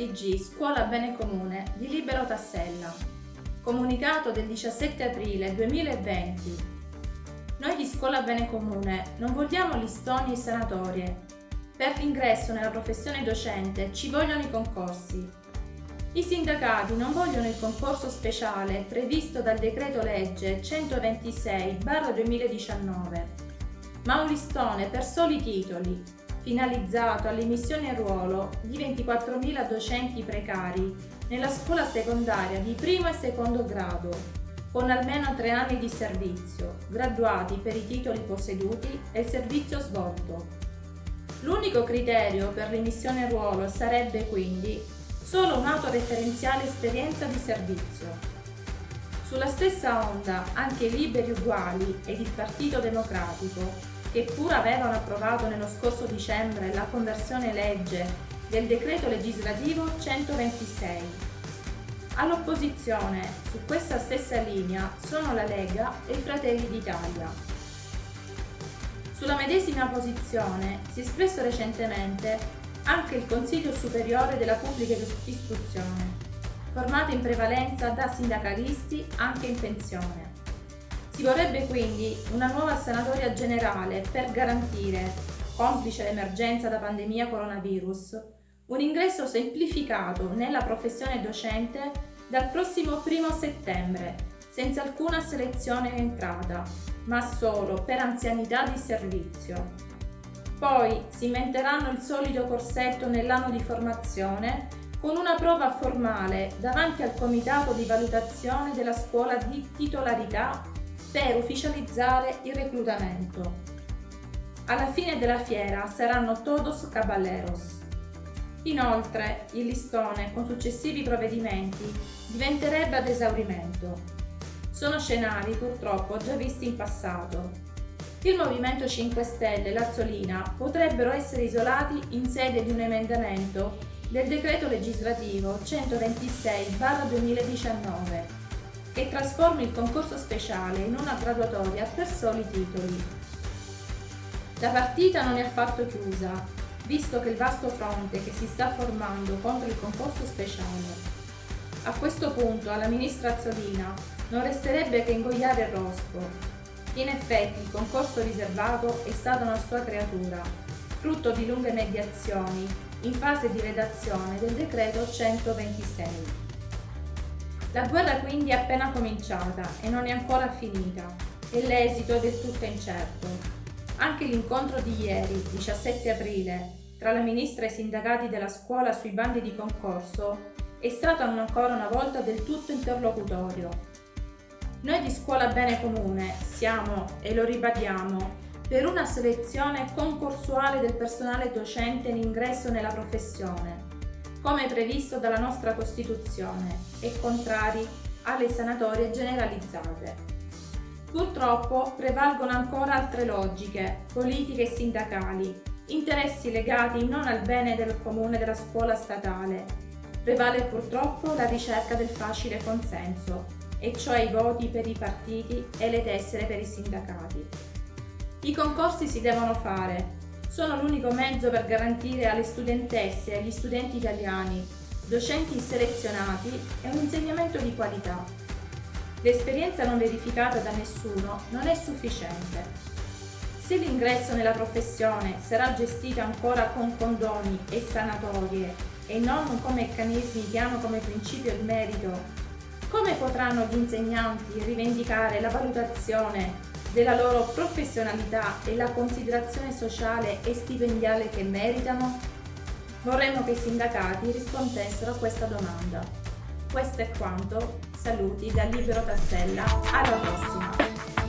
TG Scuola Bene Comune di Libero Tassella. Comunicato del 17 aprile 2020. Noi di Scuola Bene Comune non vogliamo listoni e sanatorie. Per l'ingresso nella professione docente ci vogliono i concorsi. I sindacati non vogliono il concorso speciale previsto dal decreto legge 126-2019, ma un listone per soli titoli finalizzato all'emissione in ruolo di 24.000 docenti precari nella scuola secondaria di primo e secondo grado, con almeno tre anni di servizio, graduati per i titoli posseduti e il servizio svolto. L'unico criterio per l'emissione in ruolo sarebbe quindi solo un'autoreferenziale esperienza di servizio. Sulla stessa onda anche i Liberi Uguali ed il Partito Democratico che pur avevano approvato nello scorso dicembre la conversione legge del decreto legislativo 126. All'opposizione, su questa stessa linea, sono la Lega e i Fratelli d'Italia. Sulla medesima posizione si è espresso recentemente anche il Consiglio Superiore della Pubblica Istruzione, formato in prevalenza da sindacalisti anche in pensione. Si vorrebbe quindi una nuova sanatoria generale per garantire, complice l'emergenza da pandemia coronavirus, un ingresso semplificato nella professione docente dal prossimo 1 settembre, senza alcuna selezione entrata, ma solo per anzianità di servizio. Poi si inventeranno il solito corsetto nell'anno di formazione con una prova formale davanti al comitato di valutazione della scuola di titolarità per ufficializzare il reclutamento. Alla fine della fiera saranno todos caballeros. Inoltre, il listone, con successivi provvedimenti, diventerebbe ad esaurimento. Sono scenari purtroppo già visti in passato. Il Movimento 5 Stelle e l'Azzolina potrebbero essere isolati in sede di un emendamento del decreto legislativo 126-2019 che trasformi il concorso speciale in una graduatoria per soli titoli. La partita non è affatto chiusa, visto che il vasto fronte che si sta formando contro il concorso speciale. A questo punto alla ministra Azzolina non resterebbe che ingoiare il rospo. In effetti il concorso riservato è stata una sua creatura, frutto di lunghe mediazioni in fase di redazione del decreto 126. La guerra quindi è appena cominciata e non è ancora finita e l'esito è del tutto incerto. Anche l'incontro di ieri, 17 aprile, tra la ministra e i sindacati della scuola sui bandi di concorso è stato ancora una volta del tutto interlocutorio. Noi di Scuola Bene Comune siamo, e lo ribadiamo, per una selezione concorsuale del personale docente in ingresso nella professione, come previsto dalla nostra Costituzione e contrari alle sanatorie generalizzate. Purtroppo prevalgono ancora altre logiche, politiche e sindacali, interessi legati non al bene del comune della scuola statale. Prevale purtroppo la ricerca del facile consenso, e cioè i voti per i partiti e le tessere per i sindacati. I concorsi si devono fare, sono l'unico mezzo per garantire alle studentesse e agli studenti italiani docenti selezionati e un insegnamento di qualità. L'esperienza non verificata da nessuno non è sufficiente. Se l'ingresso nella professione sarà gestito ancora con condoni e sanatorie e non con meccanismi che hanno come principio il merito, come potranno gli insegnanti rivendicare la valutazione della loro professionalità e la considerazione sociale e stipendiale che meritano? Vorremmo che i sindacati rispondessero a questa domanda. Questo è quanto, saluti da Libero Tassella, alla prossima!